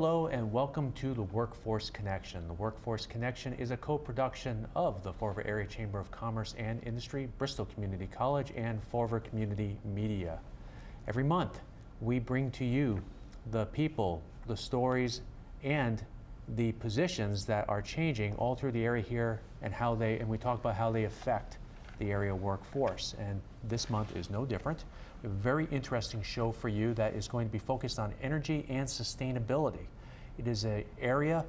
Hello and welcome to the Workforce Connection. The Workforce Connection is a co-production of the Fall River Area Chamber of Commerce and Industry, Bristol Community College, and Fall River Community Media. Every month, we bring to you the people, the stories, and the positions that are changing all through the area here and how they, and we talk about how they affect the area workforce. And this month is no different. Very interesting show for you that is going to be focused on energy and sustainability. It is an area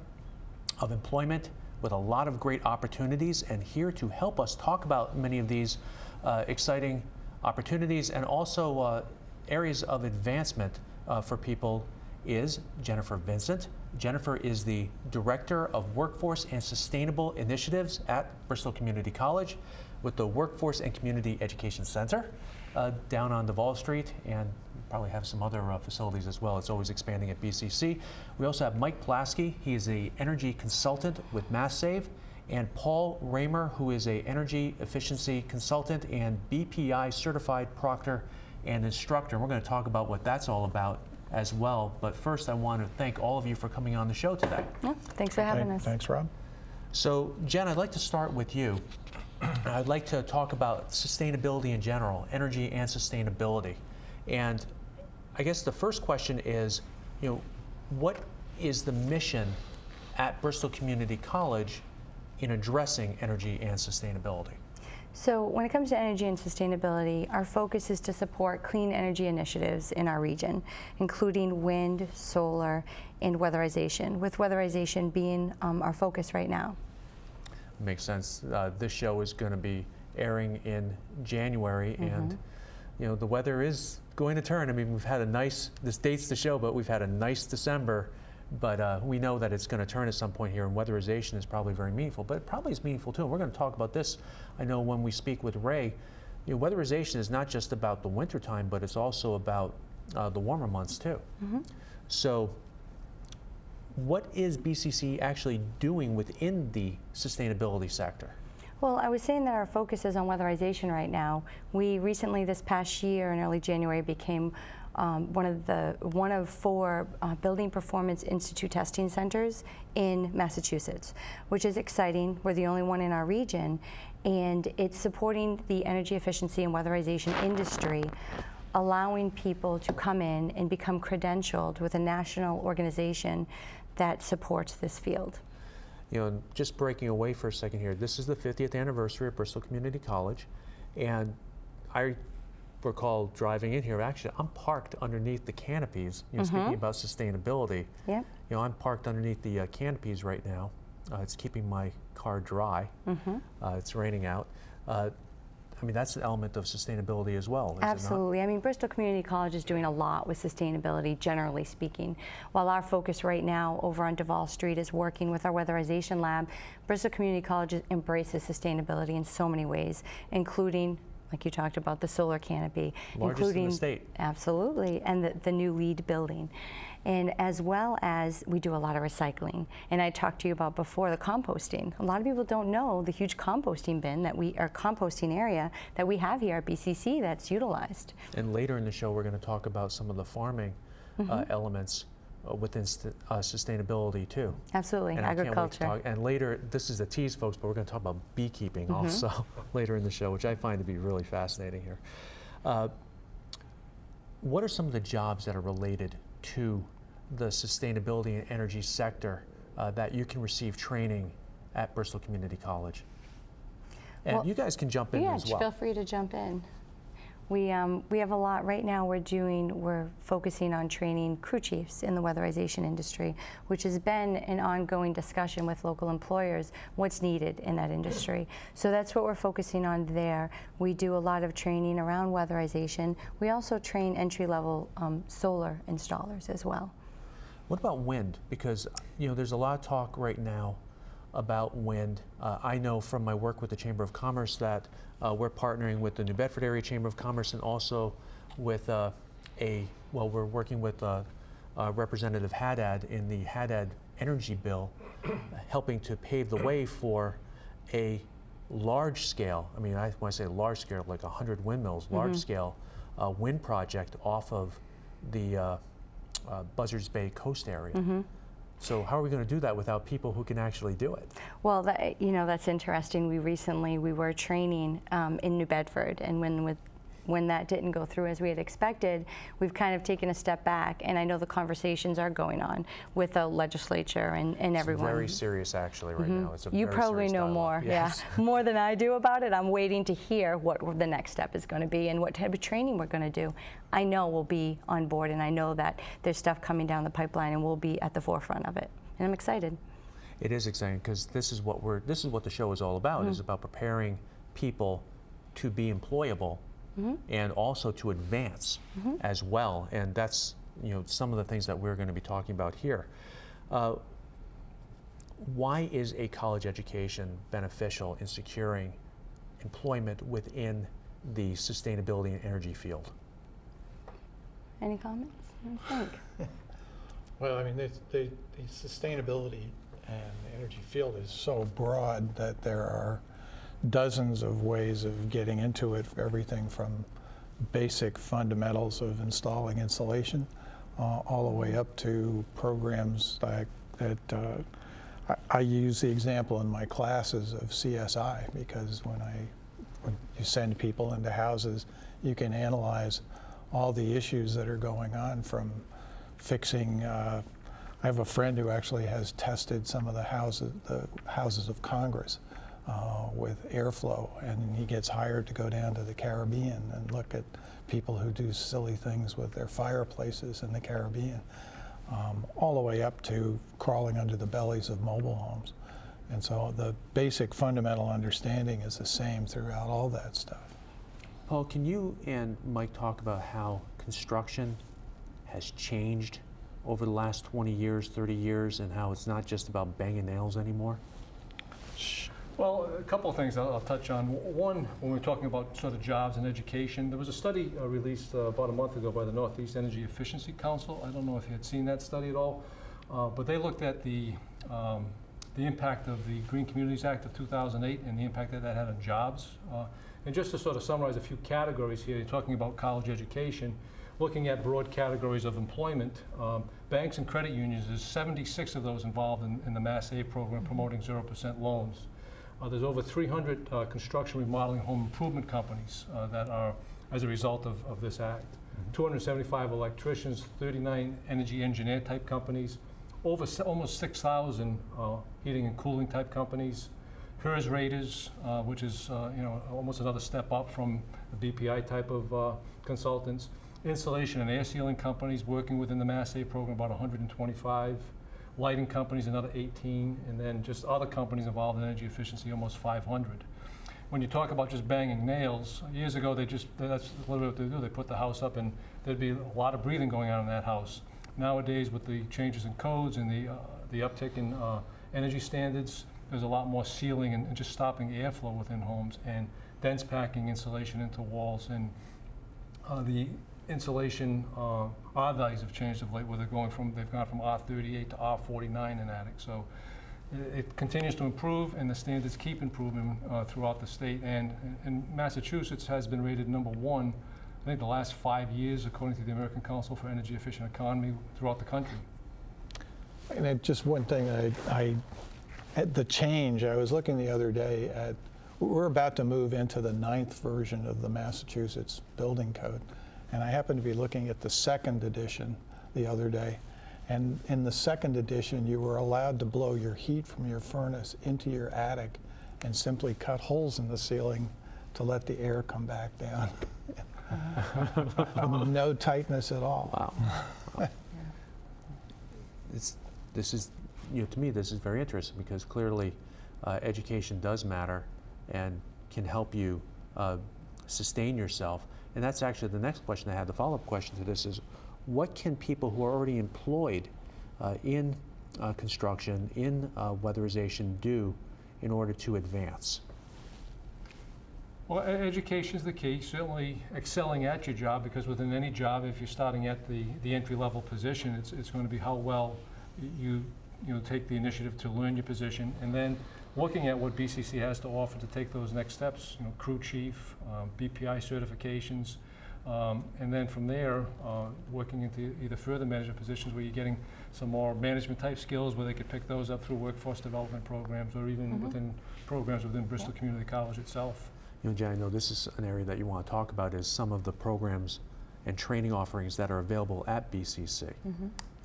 of employment with a lot of great opportunities and here to help us talk about many of these uh, exciting opportunities and also uh, areas of advancement uh, for people is Jennifer Vincent. Jennifer is the Director of Workforce and Sustainable Initiatives at Bristol Community College with the Workforce and Community Education Center uh, down on Davol Street and probably have some other uh, facilities as well. It's always expanding at BCC. We also have Mike Plasky. He is a energy consultant with MassSave and Paul Raymer, who is a energy efficiency consultant and BPI certified proctor and instructor. We're going to talk about what that's all about as well. But first, I want to thank all of you for coming on the show today. Yeah, thanks for having Thank- us. Thanks, Rob. So, Jen, I'd like to start with you. I'd like to talk about sustainability in general, energy and sustainability. And I guess the first question is, you know, what is the mission at Bristol Community College in addressing energy and sustainability? So when it comes to energy and sustainability, our focus is to support clean energy initiatives in our region, including wind, solar, and weatherization, with weatherization being um, our focus right now. Makes sense. Uh, this show is going to be airing in January, and you know the weather is going to turn. I mean, we've had a nice. This dates the show, but we've had a nice December. But uh, we know that it's going to turn at some point here, and weatherization is probably very meaningful. But it probably is meaningful too. And we're going to talk about this. I know when we speak with Ray, you know, weatherization is not just about the wintertime, but it's also about uh, the warmer months too. So what is BCC actually doing within the sustainability sector? Well, I was saying that our focus is on weatherization right now. We recently, this past year in early January, became um, one of the one of four uh, Building Performance Institute testing centers in Massachusetts, which is exciting. We're the only one in our region, and it's supporting the energy efficiency and weatherization industry, allowing people to come in and become credentialed with a national organization that supports this field. You know, just breaking away for a second here, this is the 50th anniversary of Bristol Community College, and I recall driving in here. Actually, I'm parked underneath the canopies. You know, speaking about sustainability, Yep. you know, I'm parked underneath the uh, canopies right now. Uh, it's keeping my car dry. Uh, it's raining out. I mean, that's an element of sustainability as well. Absolutely. I mean, Bristol Community College is doing a lot with sustainability, generally speaking. While our focus right now over on Davol Street is working with our weatherization lab, Bristol Community College embraces sustainability in so many ways, including, like you talked about, the solar canopy, Largest in the including state. absolutely, and the, the new LEED building. And as well as we do a lot of recycling. And I talked to you about before the composting. A lot of people don't know the huge composting bin that we, or composting area that we have here at BCC that's utilized. And later in the show, we're going to talk about some of the farming uh, elements uh, within st- uh, sustainability too. Absolutely, And I can't wait to agriculture. talk. And later, this is a tease, folks, but we're going to talk about beekeeping Mm-hmm. also later in the show, which I find to be really fascinating here. Uh, what are some of the jobs that are related to the sustainability and energy sector uh, that you can receive training at Bristol Community College? And Well, you guys can jump in yeah, as well. feel free to jump in. We, um, we have a lot right now. We're doing, we're focusing on training crew chiefs in the weatherization industry, which has been an ongoing discussion with local employers, what's needed in that industry. So that's what we're focusing on there. We do a lot of training around weatherization. We also train entry-level um, solar installers as well. What about wind? Because you know, there's a lot of talk right now about wind. Uh, I know from my work with the Chamber of Commerce that uh, we're partnering with the New Bedford Area Chamber of Commerce and also with uh, a well, we're working with uh, uh, Representative Haddad in the Haddad Energy Bill, helping to pave the way for a large scale. I mean, I, when I say large scale, like 100 windmills, large scale uh, wind project off of the uh, uh, Buzzards Bay coast area. Mm-hmm. So how are we going to do that without people who can actually do it? Well, that, you know, that's interesting. We recently, we were training um, in New Bedford, and when with when that didn't go through as we had expected, we've kind of taken a step back, and I know the conversations are going on with the legislature and, and It's everyone. very serious, actually, right now. It's a Mm-hmm. You probably know dialogue. more, Yes. yeah, more than I do about it. I'm waiting to hear what the next step is going to be and what type of training we're going to do. I know we'll be on board, and I know that there's stuff coming down the pipeline, and we'll be at the forefront of it. And I'm excited. It is exciting because this is what we're this is what the show is all about. Mm-hmm. Is about preparing people to be employable Mm-hmm. and also to advance as well. And that's you know some of the things that we're going to be talking about here. Uh, why is a college education beneficial in securing employment within the sustainability and energy field? Any comments? I think. Well, I mean, the, the, the sustainability and energy field is so broad that there are dozens of ways of getting into it, everything from basic fundamentals of installing insulation uh, all the way up to programs like that. Uh, I, I use the example in my classes of CSI because when I when you send people into houses, you can analyze all the issues that are going on from fixing. Uh, I have a friend who actually has tested some of the houses, the houses of Congress, uh, with airflow, and he gets hired to go down to the Caribbean and look at people who do silly things with their fireplaces in the Caribbean, um, all the way up to crawling under the bellies of mobile homes. And so the basic fundamental understanding is the same throughout all that stuff. Paul, can you and Mike talk about how construction has changed over the last 20 years, 30 years, and how it's not just about banging nails anymore? Well, a couple of things I'll, I'll touch on. One, when we're talking about sort of jobs and education, there was a study uh, released uh, about a month ago by the Northeast Energy Efficiency Council. I don't know if you had seen that study at all, uh, but they looked at the um, the impact of the Green Communities Act of 2008 and the impact that that had on jobs. Uh, and just to sort of summarize a few categories here, you're talking about college education, looking at broad categories of employment. Um, banks and credit unions, there's 76 of those involved in, in the Mass Save program promoting 0% loans. Uh, there's over 300 uh, construction, remodeling, home improvement companies uh, that are as a result of, of this act. 275 electricians, 39 energy engineer type companies, over s- almost 6,000 uh, heating and cooling type companies. HERS raters, uh, which is uh, you know almost another step up from the BPI type of uh, consultants. Insulation and air sealing companies working within the Mass Save program, about 125 lighting companies, another 18, and then just other companies involved in energy efficiency, almost 500. When you talk about just banging nails, years ago they just that's literally what they do. They put the house up, and there'd be a lot of breathing going on in that house. Nowadays, with the changes in codes and the uh, the uptick in uh, energy standards, there's a lot more sealing and, and just stopping airflow within homes and dense packing insulation into walls and uh, the insulation, uh, R values have changed of late, where they're going from, they've gone from R38 to R49 in attic. So i- it continues to improve, and the standards keep improving uh, throughout the state. And, and Massachusetts has been rated number one, I think, the last five years, according to the American Council for Energy Efficient Economy throughout the country. And it, just one thing, I, I, at the change, I was looking the other day at, we're about to move into the ninth version of the Massachusetts Building Code. And I happened to be looking at the second edition the other day. And in the second edition, you were allowed to blow your heat from your furnace into your attic and simply cut holes in the ceiling to let the air come back down. no tightness at all. Wow. It's, this is, you know, to me, this is very interesting because clearly uh, education does matter and can help you uh, sustain yourself. And that's actually the next question I had. The follow-up question to this is, what can people who are already employed uh, in uh, construction, in uh, weatherization do in order to advance? Well, education is the key, certainly excelling at your job, because within any job, if you're starting at the, the entry-level position, it's, it's going to be how well you, you know, take the initiative to learn your position, and then looking at what BCC has to offer to take those next steps, you know, crew chief, um, BPI certifications, Um, And then from there, uh, working into either further management positions where you're getting some more management-type skills where they could pick those up through workforce development programs or even Mhm. within programs within Bristol Community College itself. You know, Jen, I know this is an area that you want to talk about is some of the programs and training offerings that are available at BCC.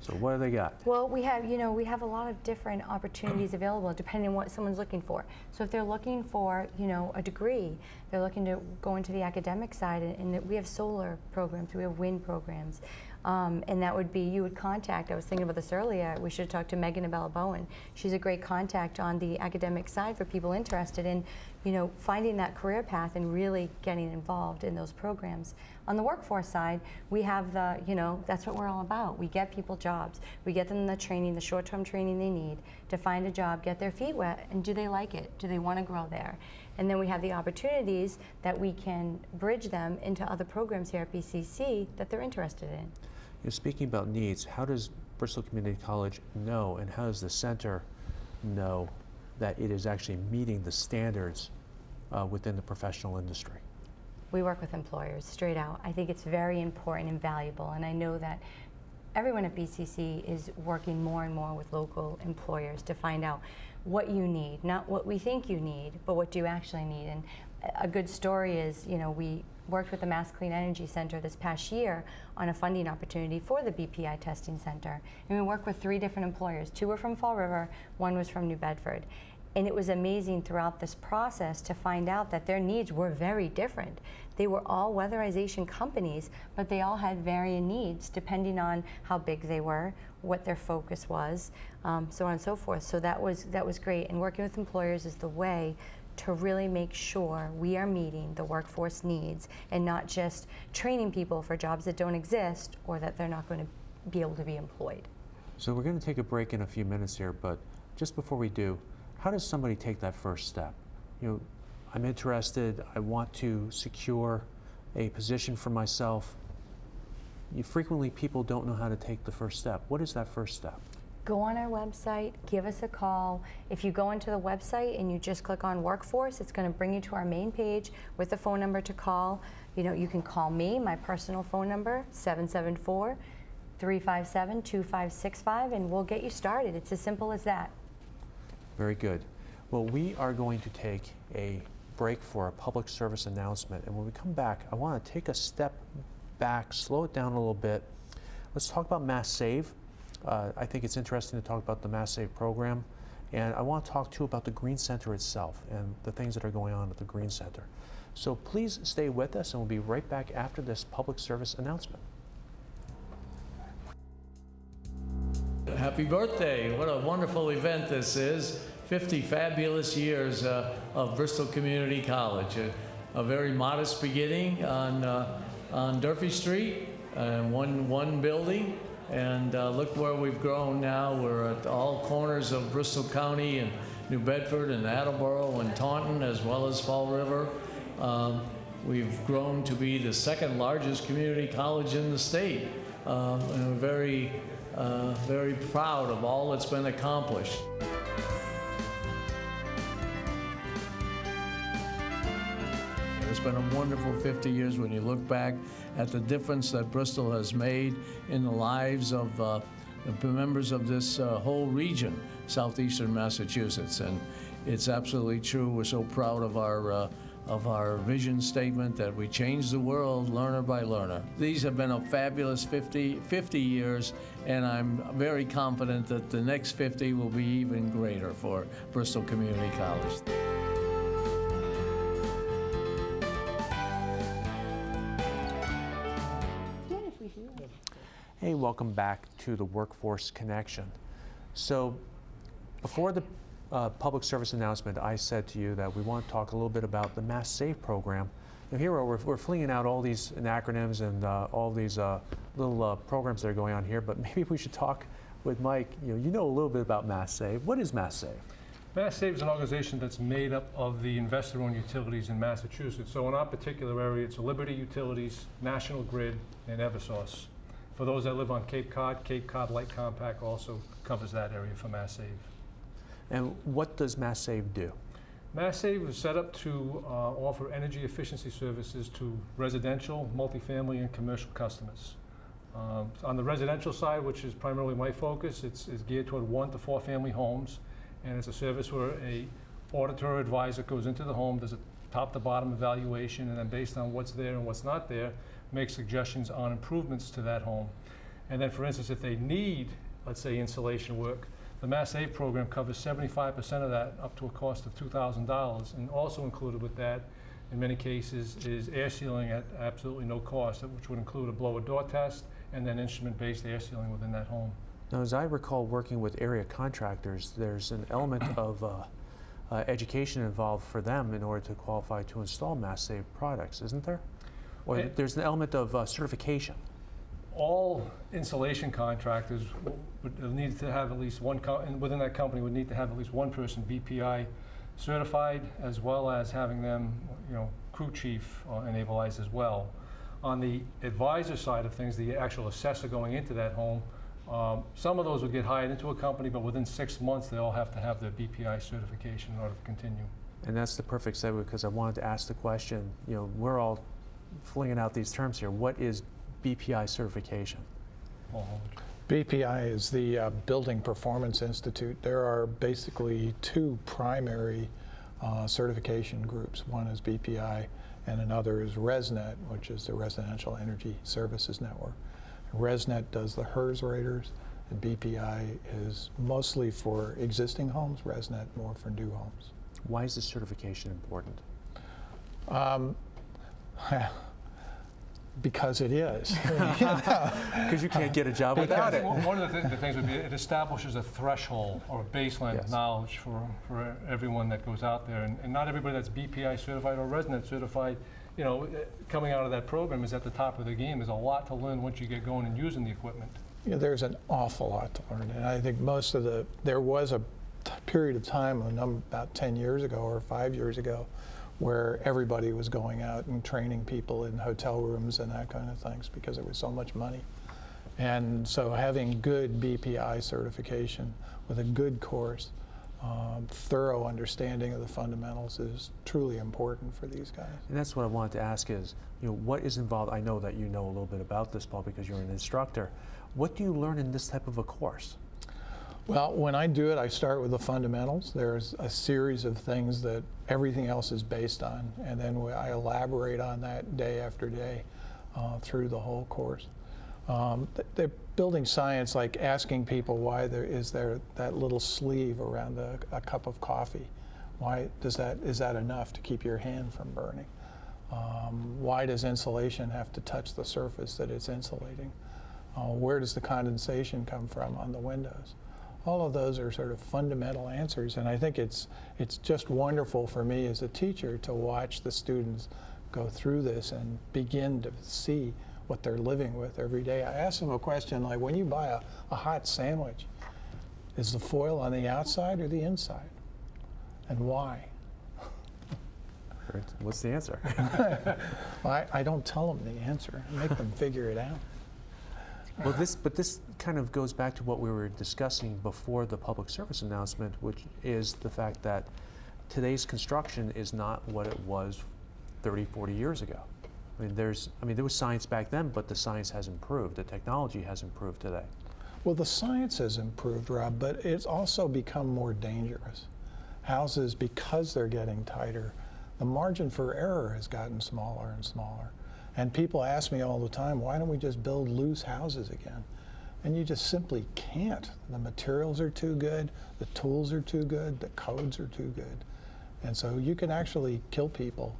So what do they got? Well, we have, you know, we have a lot of different opportunities available depending on what someone's looking for. So if they're looking for, you know, a degree, they're looking to go into the academic side, and, and that we have solar programs, we have wind programs. Um, and that would be, you would contact, I was thinking about this earlier, we should talk to Megan Abella Bowen. She's a great contact on the academic side for people interested in, you know, finding that career path and really getting involved in those programs. On the workforce side, we have the, you know, that's what we're all about. We get people jobs. We get them the training, the short-term training they need to find a job, get their feet wet, and do they like it? Do they want to grow there? And then we have the opportunities that we can bridge them into other programs here at BCC that they're interested in. You know, speaking about needs, how does Bristol Community College know and how does the center know that it is actually meeting the standards uh, within the professional industry? We work with employers straight out. I think it's very important and valuable, and I know that everyone at BCC is working more and more with local employers to find out what you need, not what we think you need, but what do you actually need. And a- good story is, you know, we worked with the Mass Clean Energy Center this past year on a funding opportunity for the BPI testing center. And we worked with three different employers. Two were from Fall River, one was from New Bedford. And it was amazing throughout this process to find out that their needs were very different. They were all weatherization companies, but they all had varying needs depending on how big they were, what their focus was, um, so on and so forth. So that was that was great. And working with employers is the way to really make sure we are meeting the workforce needs and not just training people for jobs that don't exist or that they're not going to be able to be employed. So we're going to take a break in a few minutes here, but just before we do, how does somebody take that first step? You know, I'm interested, I want to secure a position for myself. You, frequently, people don't know how to take the first step. What is that first step? go on our website, give us a call. If you go into the website and you just click on workforce, it's going to bring you to our main page with the phone number to call. You know, you can call me, my personal phone number, 774 357 2565, and we'll get you started. It's as simple as that. Very good. Well, we are going to take a break for a public service announcement, and when we come back, I want to take a step back, slow it down a little bit. Let's talk about Mass Save. Uh, I think it's interesting to talk about the Mass Save program, and I want to talk too about the Green Center itself and the things that are going on at the Green Center. So please stay with us, and we'll be right back after this public service announcement. Happy birthday. What a wonderful event this is. 50 fabulous years uh, of Bristol Community College. A, a very modest beginning on, uh, on Durfee Street, uh, one, one building. And uh, look where we've grown now. We're at all corners of Bristol County and New Bedford and Attleboro and Taunton, as well as Fall River. Um, we've grown to be the second largest community college in the state. Um, and we're very, uh, very proud of all that's been accomplished. It's been a wonderful 50 years when you look back at the difference that Bristol has made in the lives of uh, the members of this uh, whole region, southeastern Massachusetts. And it's absolutely true. We're so proud of our uh, of our vision statement that we change the world learner by learner. These have been a fabulous 50, 50 years, and I'm very confident that the next 50 will be even greater for Bristol Community College. Hey, welcome back to the Workforce Connection. So, before the uh, public service announcement, I said to you that we want to talk a little bit about the Mass Save program. Here we're, we're flinging out all these acronyms and uh, all these uh, little uh, programs that are going on here, but maybe we should talk with Mike. You know, you know a little bit about Mass Save. What is Mass Save? Mass Save is an organization that's made up of the investor-owned utilities in Massachusetts. So in our particular area, it's Liberty Utilities, National Grid, and Eversource. For those that live on Cape Cod, Cape Cod Light Compact also covers that area for Mass Save. And what does Mass Save do? Mass Save was set up to uh, offer energy efficiency services to residential, multifamily, and commercial customers. Um, On the residential side, which is primarily my focus, it's it's geared toward one to four family homes, and it's a service where a auditor or advisor goes into the home, does a top to bottom evaluation, and then based on what's there and what's not there, makes suggestions on improvements to that home. And then, for instance, if they need, let's say, insulation work, the Mass Save program covers seventy-five percent of that, up to a cost of two thousand dollars. And also included with that, in many cases, is air sealing at absolutely no cost, which would include a blower door test and then instrument-based air sealing within that home. Now, as I recall working with area contractors, there's an element of uh, uh, education involved for them in order to qualify to install Mass Save products, isn't there? Or Eh. there's an element of uh, certification. all insulation contractors would need to have at least one, and within that company would need to have at least one person BPI certified, as well as having them, you know, crew chief uh, enabled as well. On the advisor side of things, the actual assessor going into that home, um, some of those would get hired into a company, but within six months, they all have to have their BPI certification in order to continue. And that's the perfect segue because I wanted to ask the question, you know, we're all flinging out these terms here. What is BPI certification? BPI is the uh, Building Performance Institute. There are basically two primary uh, certification groups. One is BPI and another is ResNet, which is the Residential Energy Services Network. ResNet does the HERS raters and BPI is mostly for existing homes, ResNet more for new homes. Why is this certification important? Um, because it is. Because you can't get a job without it. One one of the, thi- the things would be, it establishes a threshold or a baseline Yes. of knowledge for, for everyone that goes out there. And, and not everybody that's BPI certified or ResNet certified, you know, eh, coming out of that program is at the top of the game. There's a lot to learn once you get going and using the equipment. You know, there's an awful lot to learn, and I think most of the there was a period of time, a num- about 10 years ago or five years ago, where everybody was going out and training people in hotel rooms and that kind of things because there was so much money. And so having good BPI certification with a good course, um, thorough understanding of the fundamentals is truly important for these guys. And that's what I wanted to ask is, you know, what is involved? I know that you know a little bit about this, Paul, because you're an instructor. What do you learn in this type of a course? Well, when I do it, I start with the fundamentals. There's a series of things that everything else is based on, and then we- I elaborate on that day after day uh, through the whole course. Um, they're building science, like asking people why there is there that little sleeve around a, a cup of coffee. Why does that is that enough to keep your hand from burning? Um, why does insulation have to touch the surface that it's insulating? Uh, where does the condensation come from on the windows? All of those are sort of fundamental answers, and I think it's it's just wonderful for me as a teacher to watch the students go through this and begin to see what they're living with every day. I ask them a question like, when you buy a, a hot sandwich, is the foil on the outside or the inside, and why? What's the answer? Well, I, I don't tell them the answer. I make them figure it out. Well, this, but this kind of goes back to what we were discussing before the public service announcement, which is the fact that today's construction is not what it was 30, 40 years ago. I mean, there's, I mean, there was science back then, but the science has improved. The technology has improved today. Well, the science has improved, Rob, but it's also become more dangerous. Houses, because they're getting tighter, the margin for error has gotten smaller and smaller. And people ask me all the time, why don't we just build loose houses again? And you just simply can't. The materials are too good, the tools are too good, the codes are too good. And so you can actually kill people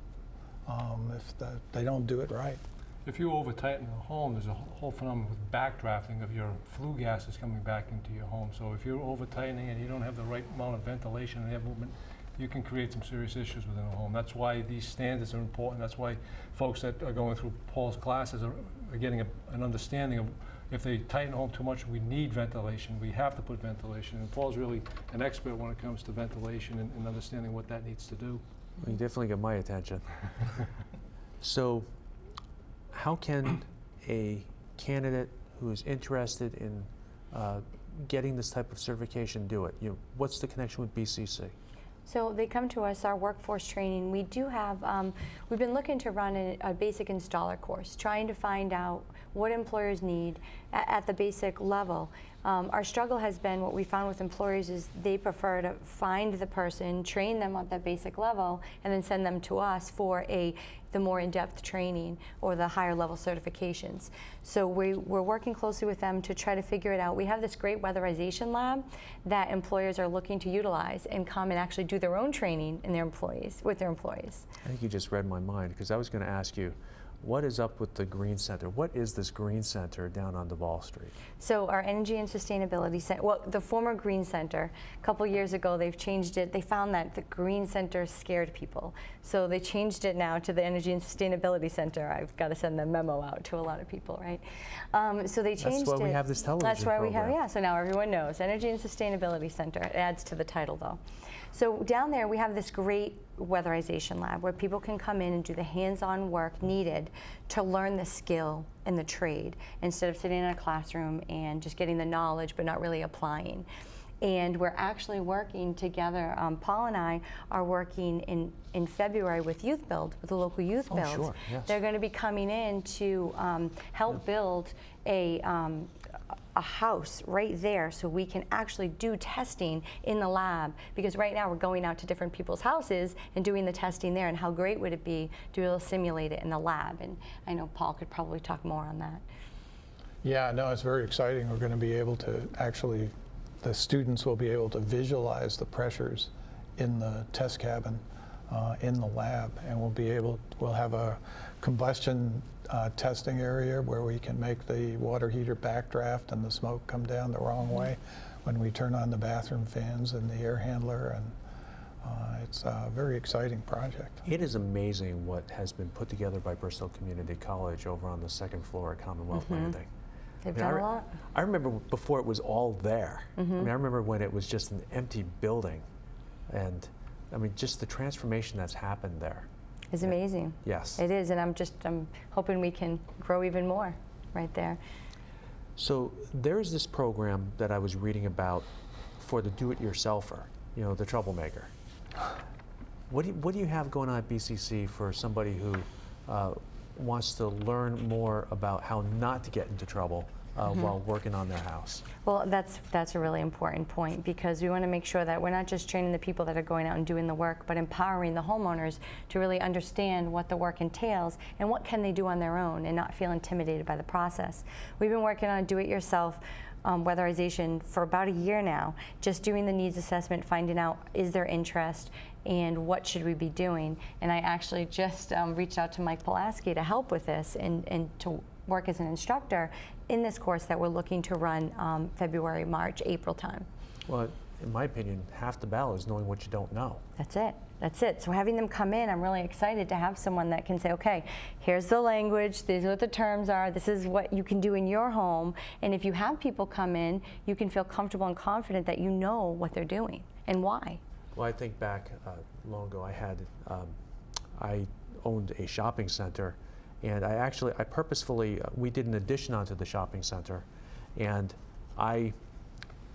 um, if the, they don't do it right. If you over tighten a home, there's a whole phenomenon with backdrafting of your flue gases coming back into your home. So if you're over tightening and you don't have the right amount of ventilation and air movement, you can create some serious issues within a home. That's why these standards are important. That's why folks that are going through Paul's classes are, are getting a, an understanding of if they tighten a home too much, we need ventilation. We have to put ventilation. And Paul's really an expert when it comes to ventilation and, and understanding what that needs to do. Well, you definitely get my attention. so, how can a candidate who is interested in uh, getting this type of certification do it? You know, what's the connection with BCC? So they come to us, our workforce training. We do have, um, we've been looking to run a, a basic installer course, trying to find out what employers need at, at the basic level. Um, our struggle has been what we found with employers is they prefer to find the person, train them at that basic level, and then send them to us for a the more in-depth training or the higher level certifications. So we, we're working closely with them to try to figure it out. We have this great weatherization lab that employers are looking to utilize and come and actually do their own training in their employees with their employees. I think you just read my mind because I was going to ask you, what is up with the Green Center? What is this Green Center down on the Davol Street? So our Energy and Sustainability Center, well, the former Green Center, a couple years ago, they've changed it. They found that the Green Center scared people. So they changed it now to the Energy and Sustainability Center. I've got to send the memo out to a lot of people, right? Um, so they changed That's why we it. have this television That's why we have, yeah. So now everyone knows Energy and Sustainability Center. It adds to the title, though. So down there, we have this great weatherization lab where people can come in and do the hands-on work needed to learn the skill and the trade instead of sitting in a classroom and just getting the knowledge but not really applying. And we're actually working together. Um, Paul and I are working in, in February with Youth Build, with the local Youth Oh, Build. sure, yes. They're going to be coming in to um, help build a, um, a house right there so we can actually do testing in the lab because right now we're going out to different people's houses and doing the testing there and how great would it be to be able to simulate it in the lab and I know Paul could probably talk more on that. Yeah, no, it's very exciting. We're going to be able to actually, the students will be able to visualize the pressures in the test cabin, uh, in the lab, and we'll be able, we'll have a combustion uh, testing area where we can make the water heater backdraft and the smoke come down the wrong way when we turn on the bathroom fans and the air handler, and uh, it's a very exciting project. It is amazing what has been put together by Bristol Community College over on the second floor at Commonwealth Landing. They've I mean, done a lot. I remember before it was all there. I mean, I remember when it was just an empty building, and I mean, just the transformation that's happened there. It's amazing. Yes. It is and I'm just I'm hoping we can grow even more right there. So there's this program that I was reading about for the do-it-yourselfer, you know, the troublemaker. What do you, what do you have going on at BCC for somebody who uh, wants to learn more about how not to get into trouble uh, while working on their house? Well, that's that's a really important point because we want to make sure that we're not just training the people that are going out and doing the work, but empowering the homeowners to really understand what the work entails and what can they do on their own and not feel intimidated by the process. We've been working on do-it-yourself um, weatherization for about a year now, just doing the needs assessment, finding out is there interest and what should we be doing. And I actually just um, reached out to Mike Pulaski to help with this and, and to work as an instructor in this course that we're looking to run um, February, March, April time. Well, in my opinion, half the battle is knowing what you don't know. That's it. That's it. So having them come in, I'm really excited to have someone that can say, okay, here's the language, these are what the terms are, this is what you can do in your home. And if you have people come in, you can feel comfortable and confident that you know what they're doing and why. Well, I think back uh, long ago, I had, um, I owned a shopping center, and I actually, I purposefully, uh, we did an addition onto the shopping center, and I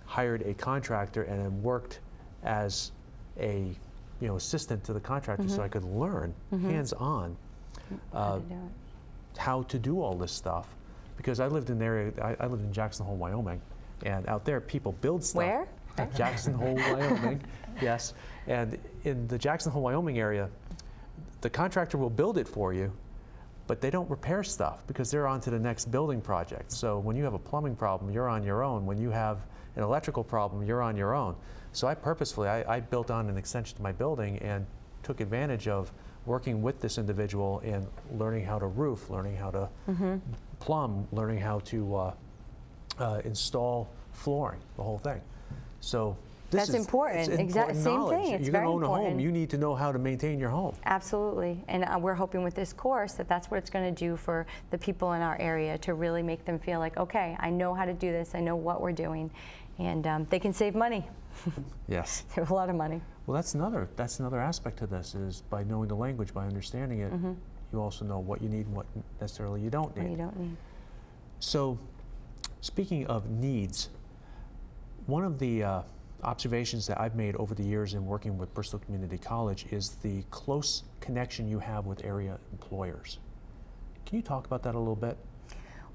hired a contractor and then worked as a, you know, assistant to the contractor so I could learn hands-on How uh, to do how to do all this stuff. Because I lived in the area, I, I lived in Jackson Hole, Wyoming, and out there people build stuff. Where? Jackson Hole, Wyoming, yes. And in the Jackson Hole, Wyoming area, the contractor will build it for you, but they don't repair stuff because they're on to the next building project. So when you have a plumbing problem, you're on your own. When you have an electrical problem, you're on your own. So I purposefully, I, I built on an extension to my building and took advantage of working with this individual and learning how to roof, learning how to plumb, learning how to uh, uh, install flooring, the whole thing. So this That's is important. Important same knowledge. thing. It's You're going to own a home. You need to know how to maintain your home. Absolutely. And uh, we're hoping with this course that that's what it's going to do for the people in our area to really make them feel like, okay, I know how to do this, I know what we're doing, and um, they can save money, Yes. save a lot of money. Well, that's another that's another aspect to this is by knowing the language, by understanding it, you also know what you need and what necessarily you don't What need. you don't need. So, speaking of needs, one of the uh, observations that I've made over the years in working with Bristol Community College is the close connection you have with area employers. Can you talk about that a little bit?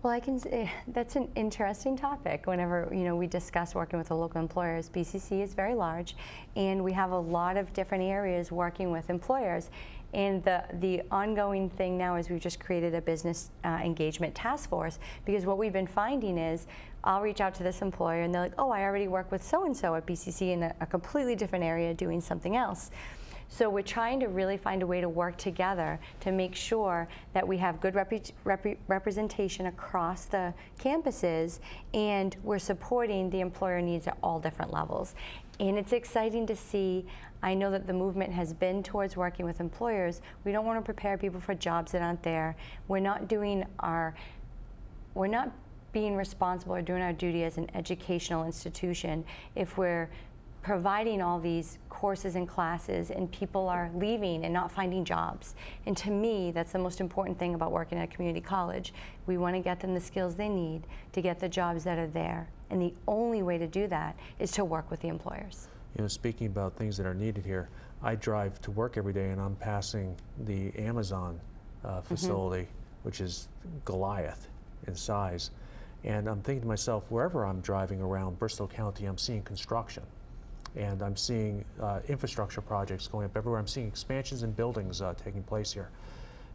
Well, I can say eh, that's an interesting topic. Whenever you know we discuss working with the local employers, BCC is very large, and we have a lot of different areas working with employers. And the the ongoing thing now is we've just created a business uh, engagement task force because what we've been finding is I'll reach out to this employer and they're like, oh, I already work with so and so at BCC in a, a completely different area doing something else. So we're trying to really find a way to work together to make sure that we have good repre- repre- representation across the campuses and we're supporting the employer needs at all different levels. And it's exciting to see. I know that the movement has been towards working with employers. We don't want to prepare people for jobs that aren't there. We're not doing our we're not being responsible or doing our duty as an educational institution if we're providing all these courses and classes and people are leaving and not finding jobs. And to me, that's the most important thing about working at a community college. We want to get them the skills they need to get the jobs that are there. And the only way to do that is to work with the employers. You know, speaking about things that are needed here, I drive to work every day and I'm passing the Amazon uh, facility, which is Goliath in size. And I'm thinking to myself, wherever I'm driving around Bristol County, I'm seeing construction. And I'm seeing uh, infrastructure projects going up everywhere. I'm seeing expansions in buildings uh, taking place here.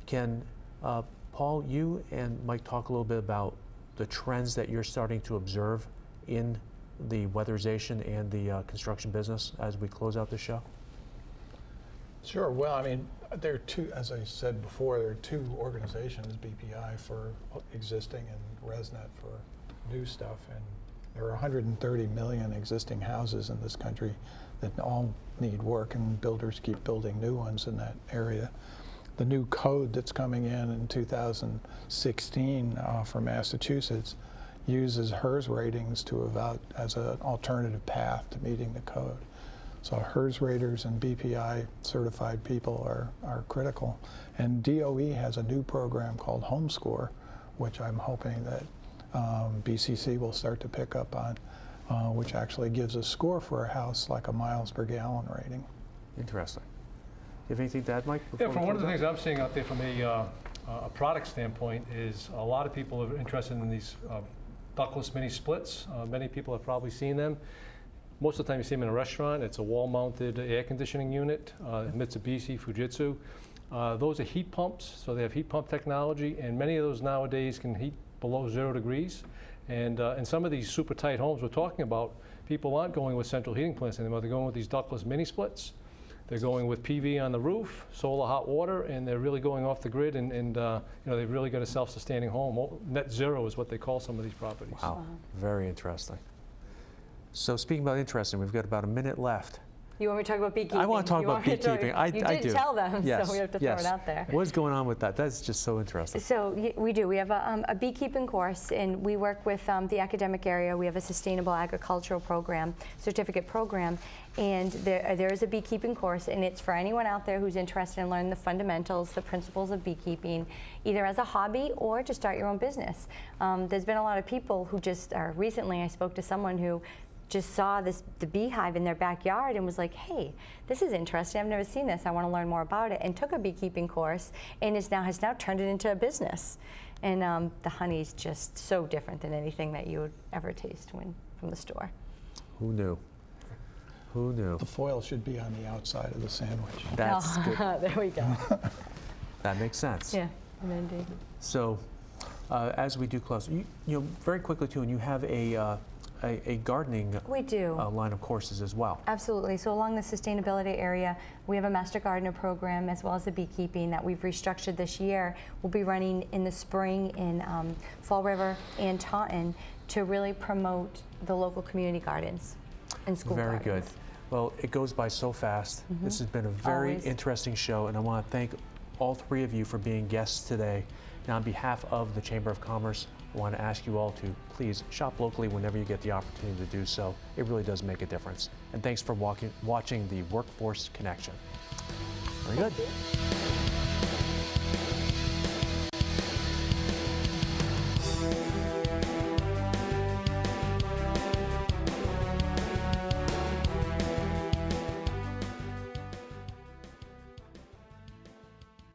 Can uh, Paul, you and Mike talk a little bit about the trends that you're starting to observe in the weatherization and the uh, construction business as we close out the show? Sure. Well, I mean, there are two, as I said before, there are two organizations, BPI for existing and ResNet for new stuff. And there are 130 million existing houses in this country that all need work, and builders keep building new ones in that area. The new code that's coming in in 2016 uh, for Massachusetts uses HERS ratings to about as an alternative path to meeting the code. So HERS raters and BPI certified people are, are critical. And DOE has a new program called HomeScore, which I'm hoping that um, BCC will start to pick up on, uh, which actually gives a score for a house like a miles per gallon rating. Interesting. Do You have anything to add, Mike? Yeah, from one of the close things I'm seeing out there from a, uh, a product standpoint is a lot of people are interested in these uh, ductless mini splits. Uh, Many people have probably seen them. Most of the time you see them in a restaurant. It's a wall-mounted air conditioning unit, uh, Mitsubishi, Fujitsu. Uh, Those are heat pumps, so they have heat pump technology, and many of those nowadays can heat below zero degrees. And uh, in some of these super tight homes we're talking about, people aren't going with central heating plants anymore. They're going with these ductless mini splits. They're going with PV on the roof, solar hot water, and they're really going off the grid. And, and uh, you know they've really got a self-sustaining home. Oh, Net zero is what they call some of these properties. Wow, very interesting. So speaking about interesting, we've got about a minute left. You want me to talk about beekeeping? I want to talk You about to talk- beekeeping. I, you I did do. tell them, yes, so we have to yes. throw it out there. What's going on with that? That's just so interesting. So we do. We have a, um, a beekeeping course, and we work with um, the academic area. We have a sustainable agricultural program, certificate program, and there, uh, there is a beekeeping course, and it's for anyone out there who's interested in learning the fundamentals, the principles of beekeeping, either as a hobby or to start your own business. Um, there's been a lot of people who just are. Recently, I spoke to someone who just saw this the beehive in their backyard and was like, "Hey, this is interesting. I've never seen this. I want to learn more about it." And took a beekeeping course, and is now has now turned it into a business. And um, the is just so different than anything that you would ever taste when from the store. Who knew? Who knew? The foil should be on the outside of the sandwich. That's good. there we go. That makes sense. yeah, indeed. So, uh, as we do close, you, you know, very quickly too, and you have a uh, a, a gardening We do. uh, line of courses as well. Absolutely. So along the sustainability area, we have a master gardener program as well as the beekeeping that we've restructured this year. We'll be running in the spring in um, Fall River and Taunton to really promote the local community gardens and school Very gardens. good. Well, it goes by so fast. This has been a very Always. interesting show, and I want to thank all three of you for being guests today. Now, on behalf of the Chamber of Commerce, I want to ask you all to please shop locally whenever you get the opportunity to do so. It really does make a difference. And thanks for walking, watching the Workforce Connection. Very good.